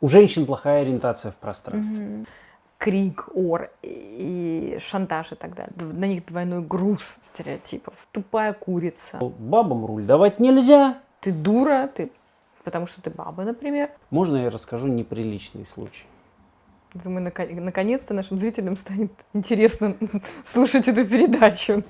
У женщин плохая ориентация в пространстве. Мгм. Крик, ор и шантаж и так далее. На них двойной груз стереотипов. Тупая курица. Бабам руль давать нельзя. Ты дура, ты потому что ты баба, например. Можно я расскажу неприличный случай? Думаю, наконец-то нашим зрителям станет интересно слушать эту передачу.